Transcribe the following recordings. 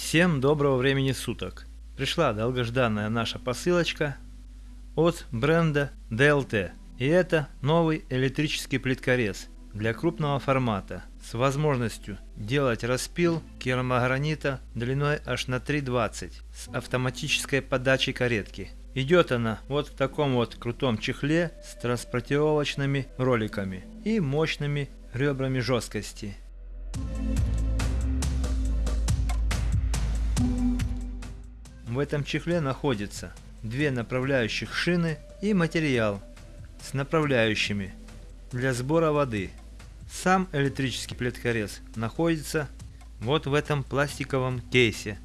Всем доброго времени суток! Пришла долгожданная наша посылочка от бренда DLT. И это новый электрический плиткорез для крупного формата с возможностью делать распил керамогранита длиной аж на 3,20 с автоматической подачей каретки. Идет она вот в таком вот крутом чехле с транспортировочными роликами и мощными ребрами жесткости. В этом чехле находится две направляющих шины и материал с направляющими для сбора воды. Сам электрический плиткорез находится вот в этом пластиковом кейсе.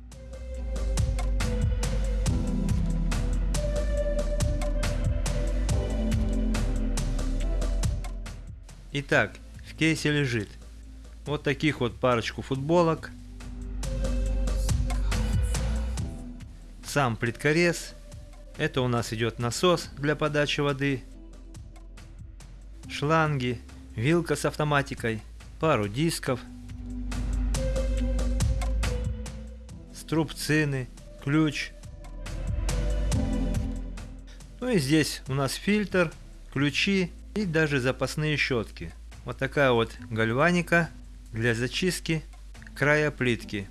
Итак, в кейсе лежит вот таких вот парочку футболок, сам плиткорез, это у нас идет насос для подачи воды, шланги, вилка с автоматикой, пару дисков, струбцины, ключ. Ну и здесь у нас фильтр, ключи и даже запасные щетки. Вот такая вот гальваника для зачистки края плитки.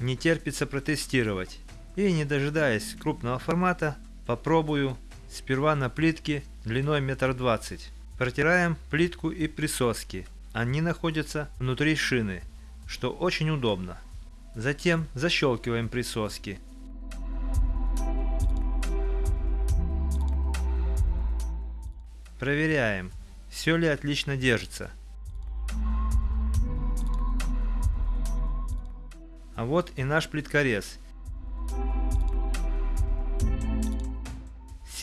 Не терпится протестировать. И не дожидаясь крупного формата, попробую сперва на плитке длиной метр двадцать. Протираем плитку и присоски. Они находятся внутри шины, что очень удобно. Затем защелкиваем присоски. Проверяем, все ли отлично держится. А вот и наш плиткорез.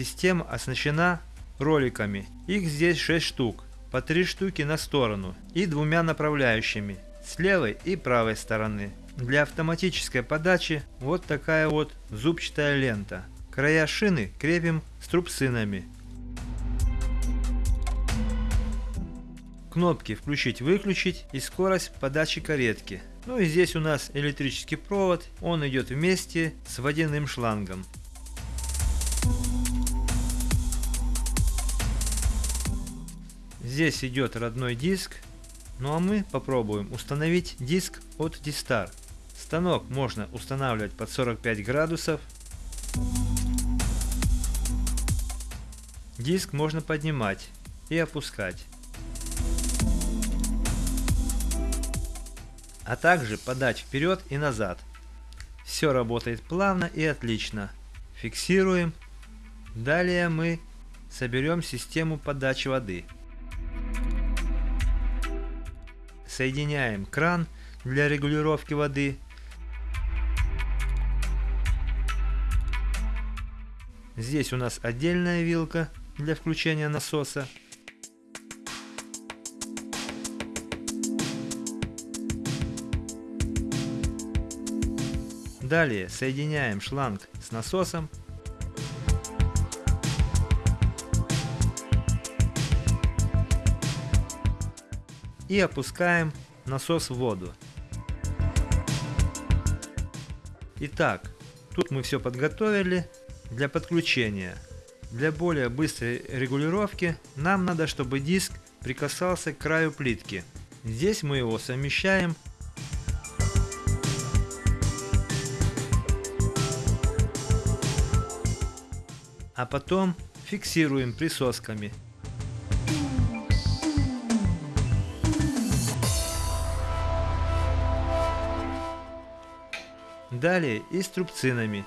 Система оснащена роликами. Их здесь 6 штук, по 3 штуки на сторону и двумя направляющими, с левой и правой стороны. Для автоматической подачи вот такая вот зубчатая лента. Края шины крепим струбцинами. Кнопки включить-выключить и скорость подачи каретки. Ну и здесь у нас электрический провод, он идет вместе с водяным шлангом. Здесь идет родной диск, ну а мы попробуем установить диск от Distar. Станок можно устанавливать под 45 градусов. Диск можно поднимать и опускать. А также подать вперед и назад. Все работает плавно и отлично. Фиксируем. Далее мы соберем систему подачи воды. Соединяем кран для регулировки воды. Здесь у нас отдельная вилка для включения насоса. Далее соединяем шланг с насосом и опускаем насос в воду. Итак, тут мы все подготовили для подключения. Для более быстрой регулировки нам надо, чтобы диск прикасался к краю плитки. Здесь мы его совмещаем а потом фиксируем присосками. Далее и струбцинами.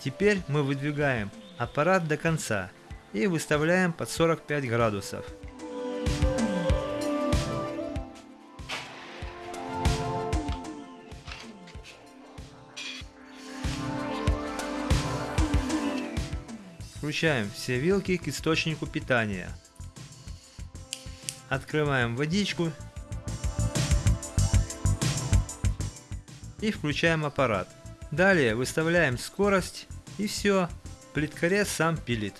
Теперь мы выдвигаем аппарат до конца и выставляем под 45 градусов. Включаем все вилки к источнику питания. Открываем водичку. и включаем аппарат. Далее выставляем скорость и все, плиткорез сам пилит.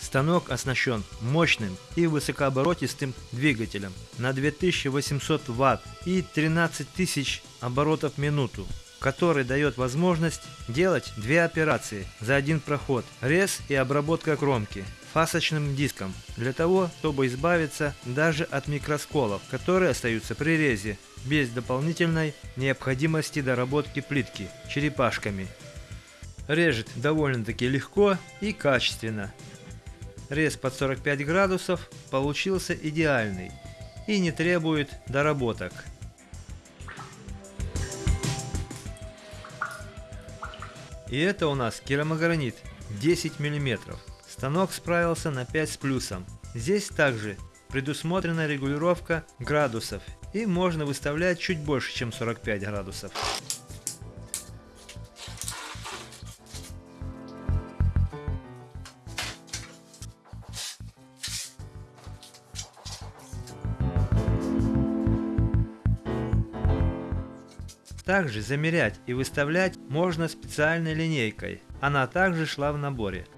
Станок оснащен мощным и высокооборотистым двигателем на 2800 Вт и 13 тысяч оборотов в минуту, который дает возможность делать две операции за один проход – рез и обработка кромки фасочным диском, для того, чтобы избавиться даже от микросколов, которые остаются при резе, без дополнительной необходимости доработки плитки черепашками. Режет довольно-таки легко и качественно, Рез под 45 градусов получился идеальный и не требует доработок. И это у нас керамогранит 10 мм. Станок справился на 5 с плюсом. Здесь также предусмотрена регулировка градусов и можно выставлять чуть больше, чем 45 градусов. Также замерять и выставлять можно специальной линейкой. Она также шла в наборе.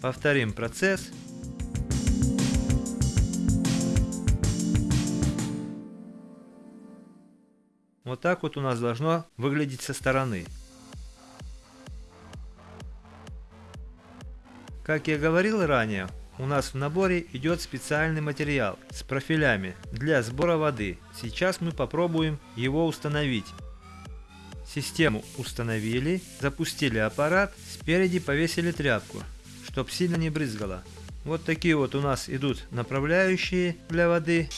Повторим процесс Вот так вот у нас должно выглядеть со стороны. Как я говорил ранее, у нас в наборе идет специальный материал с профилями для сбора воды. Сейчас мы попробуем его установить. Систему установили, запустили аппарат, спереди повесили тряпку, чтобы сильно не брызгало. Вот такие вот у нас идут направляющие для воды.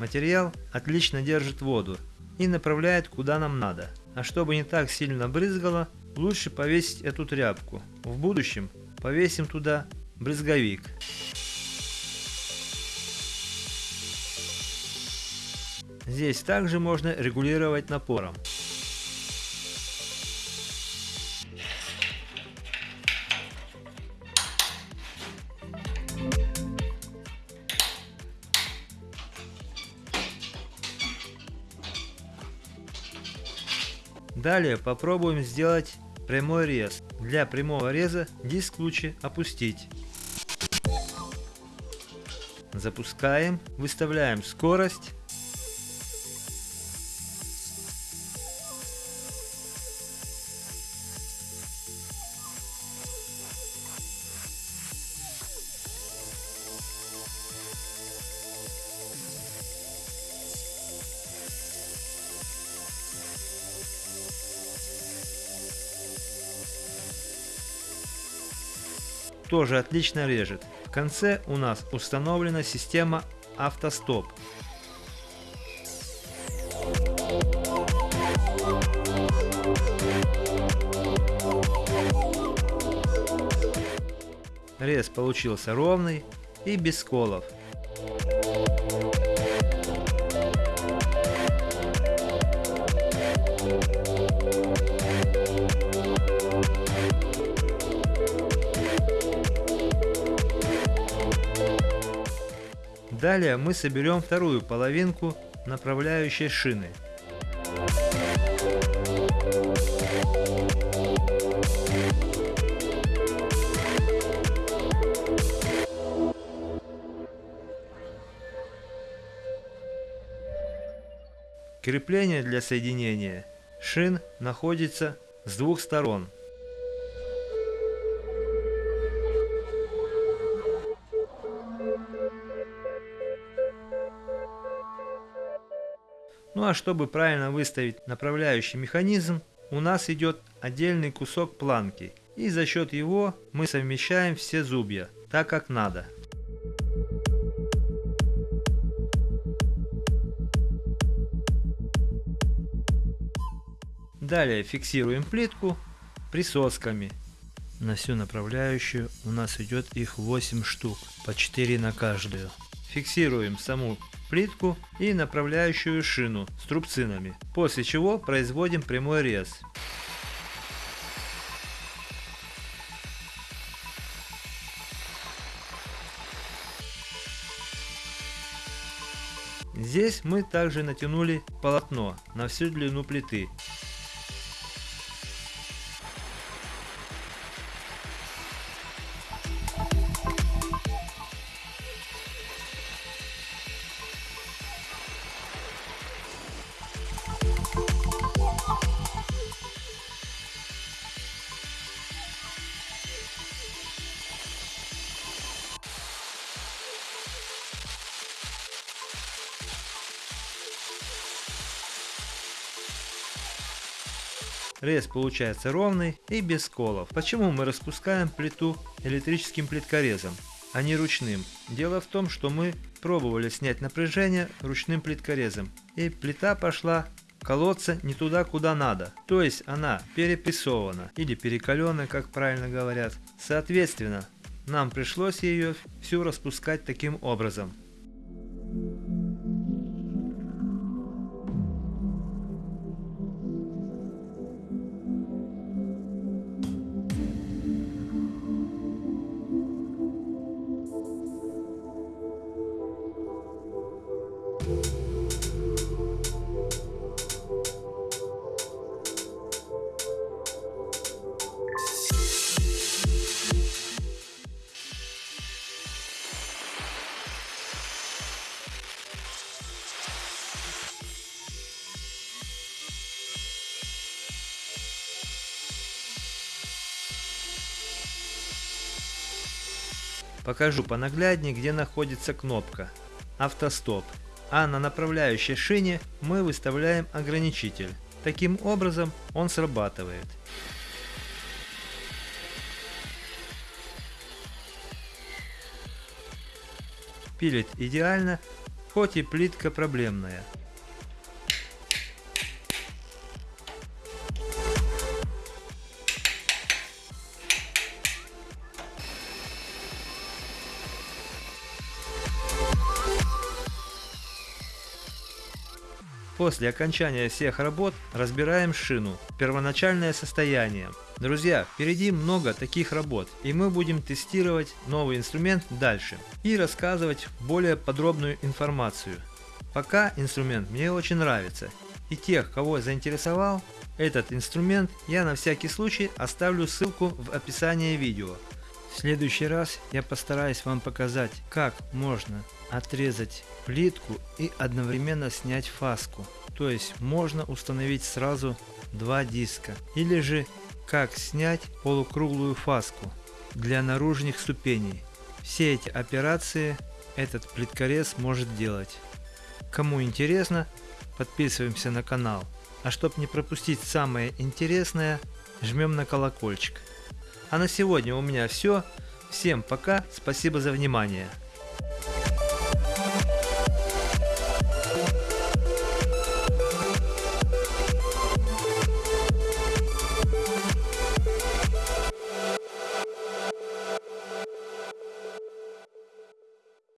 Материал отлично держит воду и направляет куда нам надо. А чтобы не так сильно брызгало, лучше повесить эту тряпку. В будущем повесим туда брызговик. Здесь также можно регулировать напором. Далее попробуем сделать прямой рез. Для прямого реза диск лучше опустить. Запускаем, выставляем скорость тоже отлично режет. В конце у нас установлена система автостоп. Рез получился ровный и без сколов. Далее мы соберем вторую половинку направляющей шины. Крепление для соединения шин находится с двух сторон. Ну а чтобы правильно выставить направляющий механизм, у нас идет отдельный кусок планки, и за счет его мы совмещаем все зубья, так как надо. Далее фиксируем плитку присосками. На всю направляющую у нас идет их 8 штук, по 4 на каждую. Фиксируем саму плитку и направляющую шину с трубцинами, после чего производим прямой рез. Здесь мы также натянули полотно на всю длину плиты. Рез получается ровный и без сколов. Почему мы распускаем плиту электрическим плиткорезом, а не ручным? Дело в том, что мы пробовали снять напряжение ручным плиткорезом, и плита пошла колоться не туда, куда надо. То есть она перепрессована или перекаленная, как правильно говорят. Соответственно, нам пришлось ее всю распускать таким образом. Покажу понагляднее, где находится кнопка «Автостоп», а на направляющей шине мы выставляем ограничитель. Таким образом он срабатывает. Пилит идеально, хоть и плитка проблемная. После окончания всех работ разбираем шину, первоначальное состояние. Друзья, впереди много таких работ, и мы будем тестировать новый инструмент дальше и рассказывать более подробную информацию. Пока инструмент мне очень нравится, и тех, кого заинтересовал этот инструмент, я на всякий случай оставлю ссылку в описании видео. В следующий раз я постараюсь вам показать, как можно отрезать плитку и одновременно снять фаску. То есть можно установить сразу два диска. Или же как снять полукруглую фаску для наружных ступеней. Все эти операции этот плиткорез может делать. Кому интересно, подписываемся на канал. А чтобы не пропустить самое интересное, жмем на колокольчик. А на сегодня у меня все. Всем пока, спасибо за внимание.